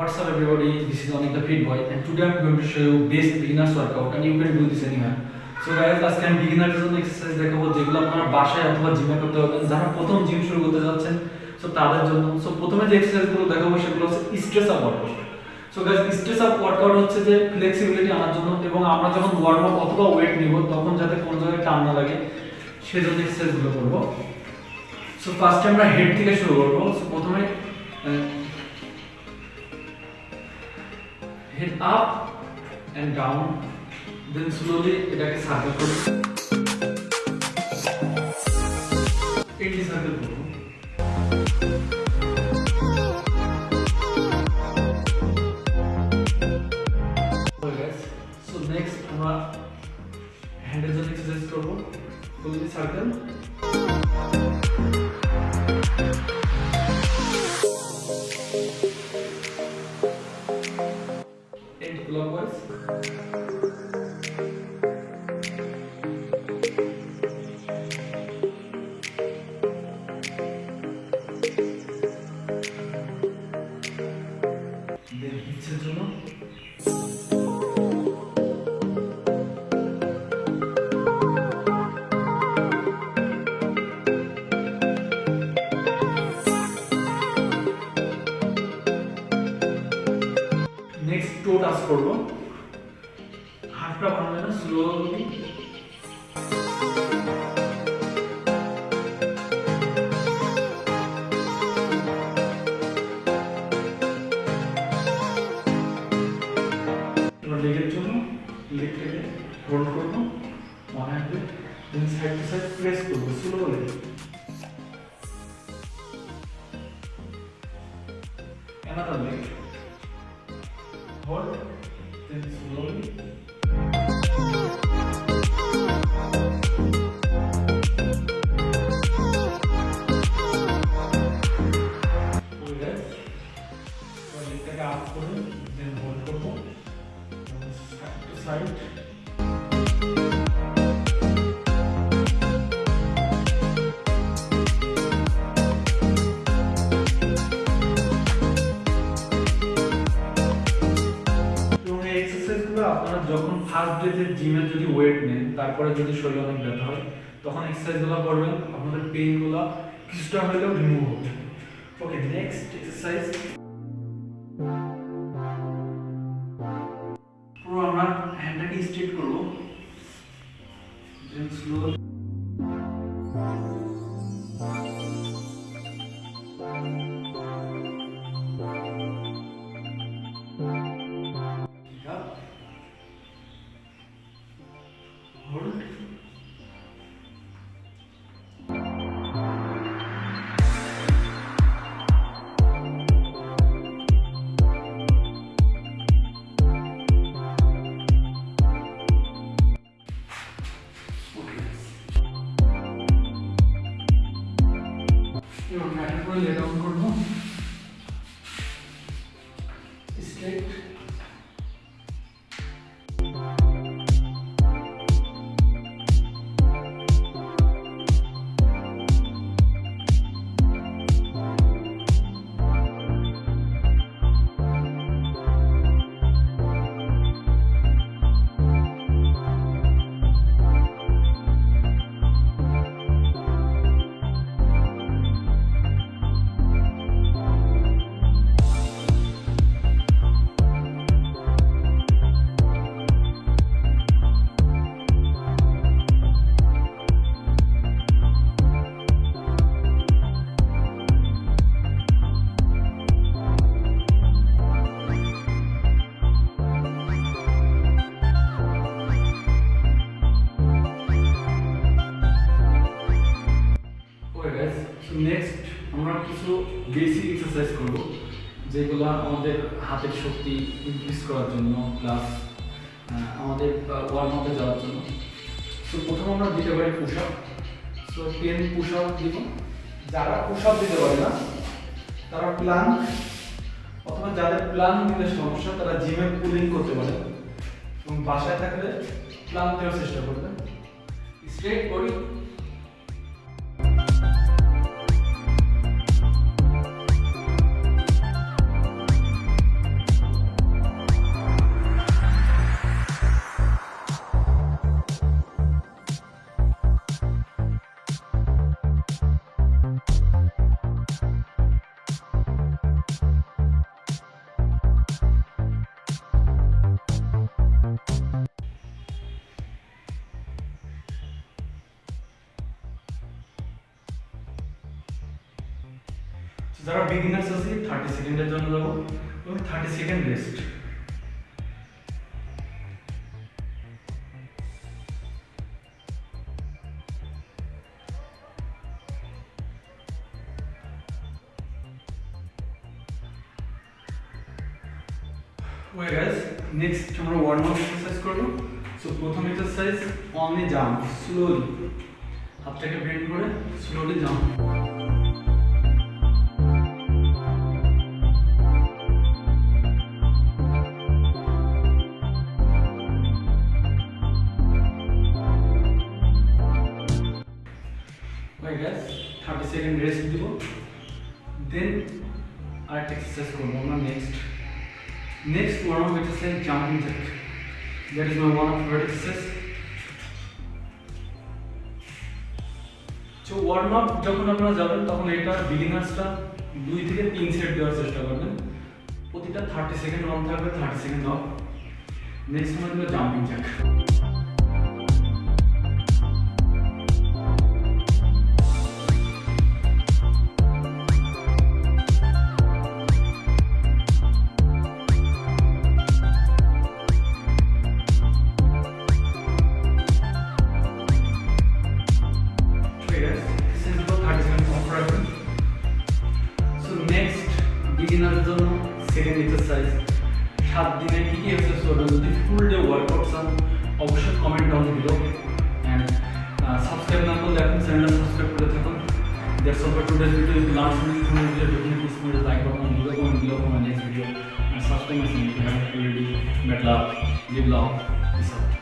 What's up everybody, this is Anik the Fit Boy and today I'm going to show you best beginner's workout and you can do this anywhere. So guys আজকে আমি বিগিনারদের জন্য exercise দেখাবো যেগুলো আপনারা বাসায় অথবা জিমে করতে পারবেন যারা প্রথম জিম শুরু করতে যাচ্ছেন সো তাদের জন্য। সো প্রথমে যে এক্সারসাইজগুলো দেখাবো সেগুলো হচ্ছে stress up workout so guys stress up workout হচ্ছে যে ফ্লেক্সিবিলিটি আনার জন্য এবং আমরা যখন ওয়ার্ম আপ অথবা ওয়েট নিব তখন যাতে কোনো জায়গায় টান না লাগে সেজন্য এক্সারসাইজগুলো করব। সো ফার্স্টে আমরা হেড থেকে শুরু করব। সো প্রথমে head up and down then slowly এটাকে সার্কেল করব টাচ করব। হাতটা ভাঙবে না জন্য লেগ থেকে করব। ওয়ান হ্যান্ডে সাইড সাইড প্রেস করব স্লোলি another leg ফার্স্ট ডেতে জিমে যদি ওয়েট নেন, তারপরে যদি অনেক ব্যথা হয়, তখন এক্সারসাইজগুলো করবেন, আপনাদের পেইনগুলো কিছুটা হলেও রিমুভ হবে। ওকে নেক্সট এক্সারসাইজ পুরো আমরা হ্যান্ডটাকে স্ট্রেট করব? Slow April, you. know, কিছু বেসিক এক্সারসাইজ করব, যেগুলো আমাদের হাতের শক্তি ইনক্রিজ করার জন্য প্লাস আমাদের ওয়ার্ম আপে যাওয়ার জন্য। সো প্রথম আমরা দিতে পারি push up so ten push up দিব। যারা পুশ আপ দিতে পারে না, তারা প্লান অথবা যাদের প্লান দিতে সমস্যা, তারা জিমে পুলিং করতে পারে। এবং বাসায় থাকলে প্লান দেওয়ার চেষ্টা করবে। স্ট্রেট করি যারা বিগিনার্স আছে থার্টি সেকেন্ডের জন্য যাবো এবং thirty second rest way guys next আমরা ওয়ার্ম আপ এক্সারসাইজ করব। সো প্রথম এক্সারসাইজ অনলি জাম্প স্লোলি হাতটাকে বেন্ড করে slowly jump way guys thirty second rest দিব। দেন আরেকটা এক্সারসাইজ করব আমরা next Next one which is like jumping jack. That is my one of vertices. তো warm up যখন আপনারা যাবেন, তখন এটা বিগিনার্সটা দুই থেকে তিন সেট দেওয়ার চেষ্টা করবেন প্রতিটা থার্টি সেকেন্ড অন থাকবে থার্টি সেকেন্ড অফ নেক্সট সময় jumping jack That's all for today's video. If you last minute to video, definitely smash the like button. Leave a comment below for my next video. And subscribe my channel if you haven't already. Bad luck. Live love. Peace out.